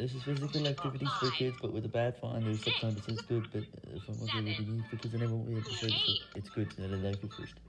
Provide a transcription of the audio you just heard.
This is physical activities for kids, but with a bad finder, There's sometimes it's good, but uh, if I'm really with the for kids, I will be able to say so it's good. that I like it first.